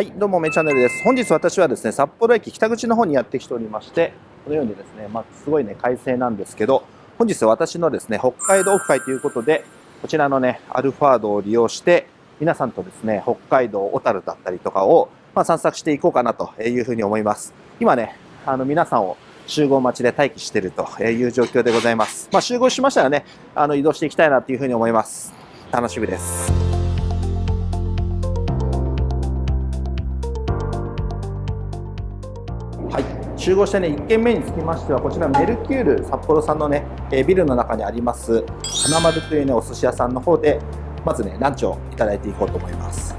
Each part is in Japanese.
はいどうもめチャンネルです本日私はですね札幌駅北口の方にやってきておりましてこのようにですねまあ、すごいね快晴なんですけど本日私のですね北海道オフ会ということでこちらのねアルファードを利用して皆さんとですね北海道小樽だったりとかを、まあ、散策していこうかなというふうに思います今ねあの皆さんを集合待ちで待機しているという状況でございます。まあ、集合しましたらね、あの移動していきたいなというふうに思います。楽しみです。集合してね1軒目につきましてはこちらメルキュール札幌さんのね、えビルの中にあります花丸というねお寿司屋さんの方でまずねランチをいただいていこうと思います。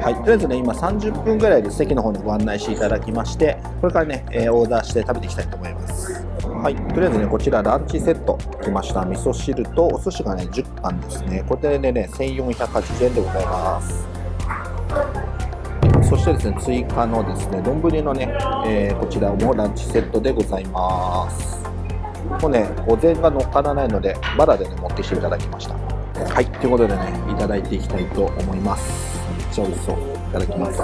はいとりあえずね今30分ぐらいで席の方にご案内していただきましてこれからね、えオーダーして食べていきたいと思います。はいとりあえずねこちらランチセット来ました。味噌汁とお寿司がね10貫ですね。これでね1480円でございます。そしてですね追加のですね丼のね、えー、こちらもランチセットでございます。もうねお膳が乗っからないのでバラでね持ってきていただきました。はい。ということでねいただいていきたいと思います。めっちゃ美味しそう。いただきます。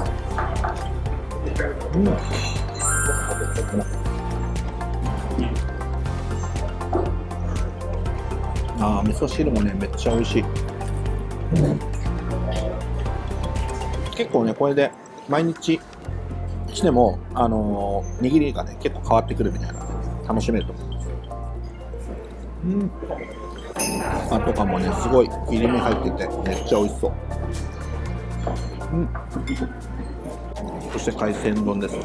うん。あー味噌汁もねめっちゃ美味しい、結構ねこれで毎日しても、あのー、握りがね、結構変わってくるみたいな楽しめると思います。うん。あとかもね、すごい切り身入ってて、めっちゃ美味しそう。うん。そして海鮮丼ですね。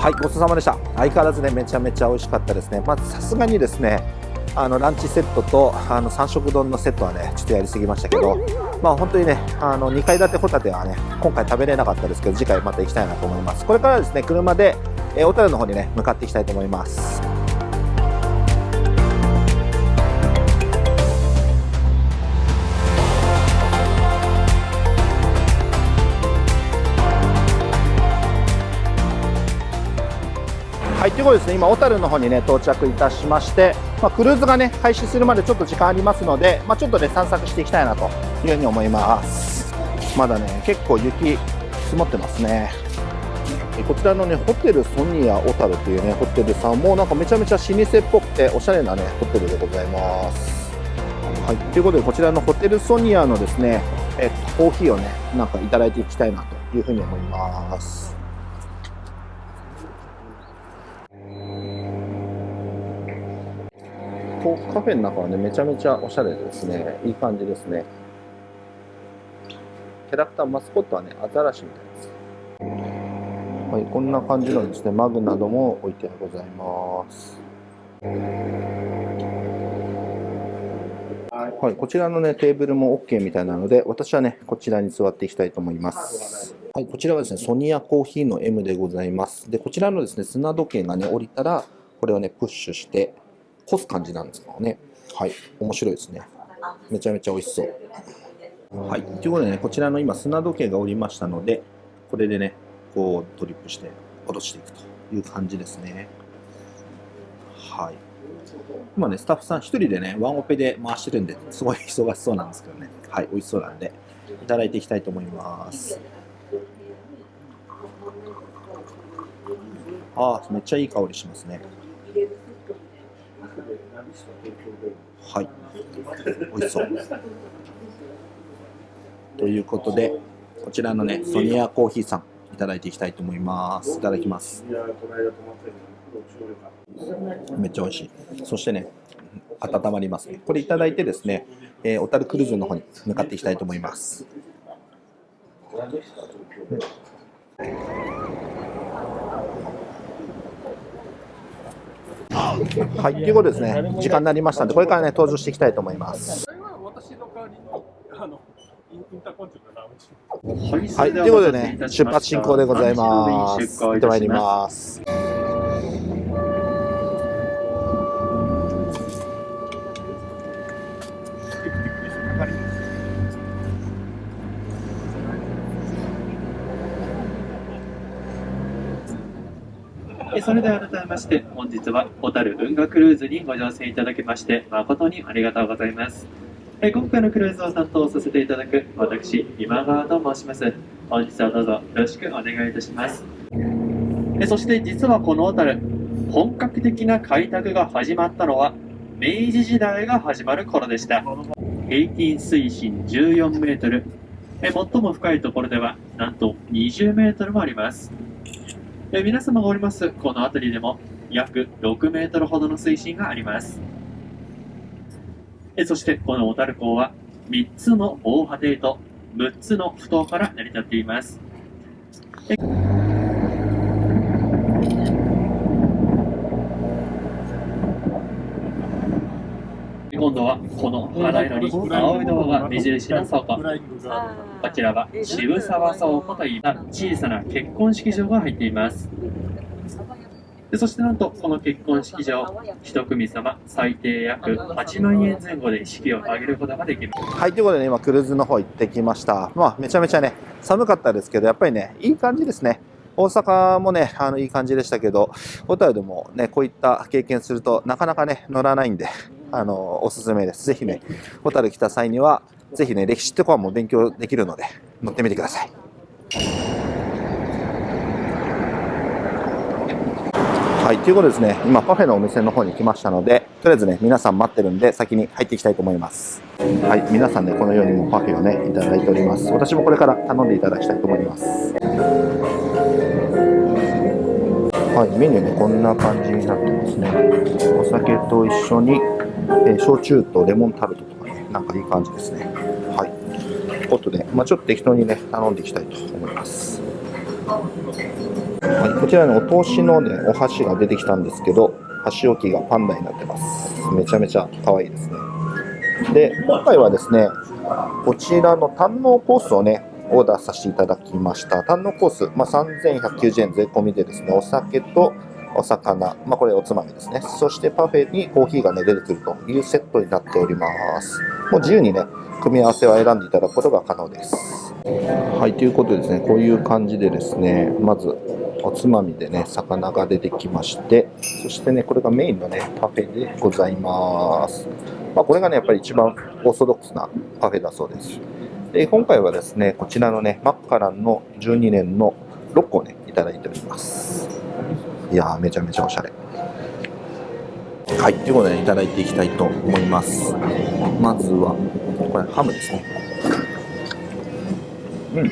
はいごちそうさまでした。相変わらずねめちゃめちゃ美味しかったですね。まずさすがにですねあのランチセットとあの3食丼のセットはねちょっとやりすぎましたけどまあ本当にねあの2階建てホタテはね今回食べれなかったですけど次回また行きたいなと思います。これからですね車で、えー、小樽の方にね向かっていきたいと思います。はい、ということですね、今、小樽の方にね、到着いたしまして、まあ、クルーズがね、開始するまでちょっと時間ありますので、まあ、ちょっとね、散策していきたいなというふうに思います。まだね、結構雪積もってますね。こちらのね、ホテルソニア小樽っていうね、ホテルさんもなんかめちゃめちゃ老舗っぽくて、おしゃれなね、ホテルでございます。はい、ということで、こちらのホテルソニアのですね、えっとコーヒーをね、なんかいただいていきたいなというふうに思います。こうカフェの中はねめちゃめちゃおしゃれですね。いい感じですね。キャラクターマスコットはねアザラシみたいです。はいこんな感じのですね。マグなども置いてございます。はい、こちらのね、テーブルも OK みたいなので、私はね、こちらに座っていきたいと思います。はい、こちらはですね、ソニアコーヒーの M でございます。で、こちらのですね、砂時計がね、降りたら、これをね、プッシュして、干す感じなんですかね。はい、面白いですね。めちゃめちゃ美味しそう。はい、ということでね、こちらの今砂時計がおりましたので、これでね、こうトリップして落としていくという感じですね。はい。今ね、スタッフさん1人でね、ワンオペで回してるんで、すごい忙しそうなんですけどね。はい、美味しそうなんで、いただいていきたいと思います。ああ、めっちゃいい香りしますね。はい。美味しそう。ということで、こちらのね、ソニアコーヒーさん、いただいていきたいと思います。いただきます。めっちゃ美味しい。そしてね、温まりますね。これいただいてですね、えー、小樽クルーズの方に向かっていきたいと思います。はい、ということですね、時間になりましたので、これからね、登場していきたいと思います。はい、ということでね、出発進行でございます。行ってまいります。それでは改めまして本日は小樽運河クルーズにご乗船いただきまして誠にありがとうございます。え今回のクルーズを担当させていただく私今川と申します。本日はどうぞよろしくお願いいたします。えそして実はこの小樽本格的な開拓が始まったのは明治時代が始まる頃でした。平均水深14メートル。最も深いところではなんと20メートルもあります。え皆様がおりますこの辺りでも約6メートルほどの水深があります。えそしてこの小樽港は3つの防波堤と6つの埠頭から成り立っています。えはこの肌色に青いのが目印の倉庫こちらは渋沢倉庫といった小さな結婚式場が入っています。でそしてなんとこの結婚式場一組様最低約8万円前後で式を挙げることができます。はいということでね今クルーズの方行ってきました。まあめちゃめちゃね寒かったですけどやっぱりねいい感じですね。大阪もね、あの、いい感じでしたけど、小樽でもね、こういった経験するとなかなかね、乗らないんで、あの、おすすめです。ぜひね、小樽来た際には、ぜひね、歴史とかも勉強できるので、乗ってみてください。はい、ということですね、今パフェのお店の方に来ましたので、とりあえずね、皆さん待ってるんで、先に入っていきたいと思います。はい、皆さんね、このようにもパフェをね、いただいております。私もこれから頼んでいただきたいと思います。はい、メニューね、こんな感じになってますね。お酒と一緒に、えー、焼酎とレモンタルトとかね、なんかいい感じですね。はい。ということで、まあ、ちょっと適当にね、頼んでいきたいと思います。はい、こちらにお通しのね、お箸が出てきたんですけど、箸置きがパンダになってます。めちゃめちゃ可愛いですね。で、今回はですね、こちらの堪能コースをね、オーダーさせていただきました。堪能コース、まあ、3190円税込みでですね、お酒とお魚、まあ、これおつまみですね。そしてパフェにコーヒーがね、出てくるというセットになっております。もう自由にね、組み合わせを選んでいただくことが可能です。はい、ということでですね、こういう感じでですね、まずおつまみでね、魚が出てきまして、そしてね、これがメインのね、パフェでございます。まあ、これがね、やっぱり一番オーソドックスなパフェだそうです。で、今回はですね、こちらのね、マッカランの12年の6個をね、いただいております。いや、めちゃめちゃおしゃれ。はい、ということで、ね、いただいていきたいと思います。まずは、これハムですね。うん。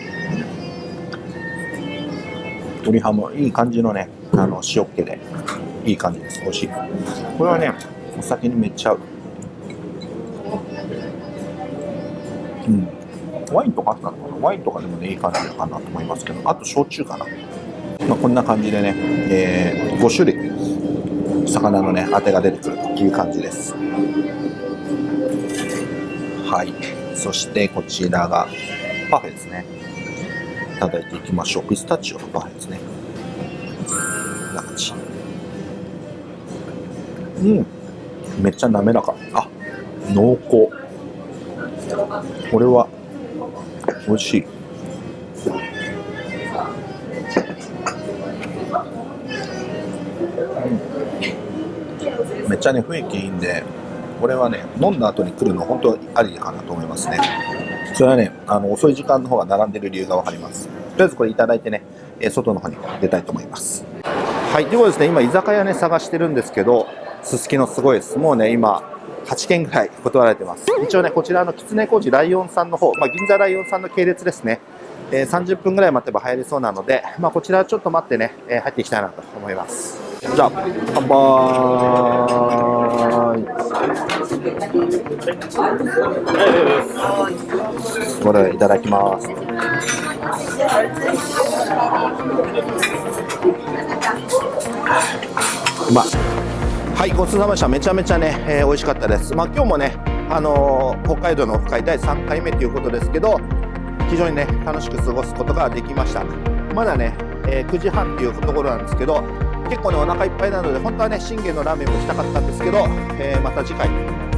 鶏ハム、いい感じのね、あの、塩っ気で、いい感じです。美味しい。これはね、お酒にめっちゃ合う。うん。ワインとかあったのかな？ワインとかでもね、いい感じかなと思いますけど、あと焼酎かな。まあ、こんな感じでね、えー、5種類、魚のね、当てが出てくるという感じです。はい。そしてこちらがパフェですね。いただいていきましょう。ピスタチオのパフェですね。こんな感じ。うん。めっちゃ滑らか。あ、濃厚。これは美味しい。っちゃね、雰囲気いいんで、これはね、飲んだ後に来るの本当ありかなと思いますね。それはね、あの、遅い時間の方が並んでる理由がわかります。とりあえずこれいただいてね、え外の方に出たいと思います。はい、ということですね、今居酒屋ね、探してるんですけど、すすきのすごいです。もうね、今、8件ぐらい断られてます。一応ね、こちらの狐小路ライオンさんの方、まあ、銀座ライオンさんの系列ですね。えー、30分ぐらい待てば入りそうなので、まあ、こちらちょっと待ってね、えー、入っていきたいなと思います。じゃあ、乾杯これいただきます。うま。はいごちそうさまでしためちゃめちゃね、えー、美味しかったですまあ今日もねあのー、北海道のオフ会第3回目ということですけど非常にね楽しく過ごすことができましたまだね、えー、9時半っていうところなんですけど結構ねお腹いっぱいなので本当はね信玄のラーメンもしたかったんですけど、えー、また次回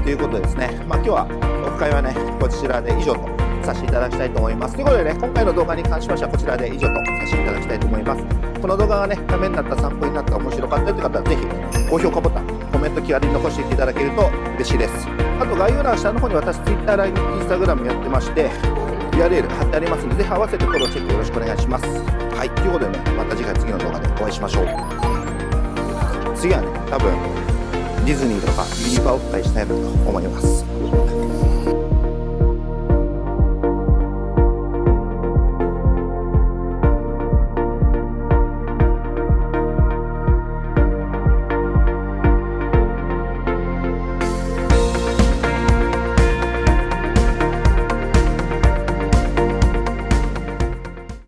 ということですねまあ今日はオフ会はねこちらで以上とさせていただきたいと思います。ということでね、今回の動画に関しましてはこちらで以上とさせていただきたいと思います。この動画がね、ためになった、参考になった、面白かったという方はぜひ高評価ボタン、コメント気軽に残していただけると嬉しいです。あと概要欄下の方に私 Twitter、LINE、Instagram やってまして、URL 貼ってありますので、ぜひ合わせてフォローチェックよろしくお願いします。はい、ということでね、また次回次の動画でお会いしましょう。次はね、多分ディズニーとかユニバをお伝えしたいなと思います。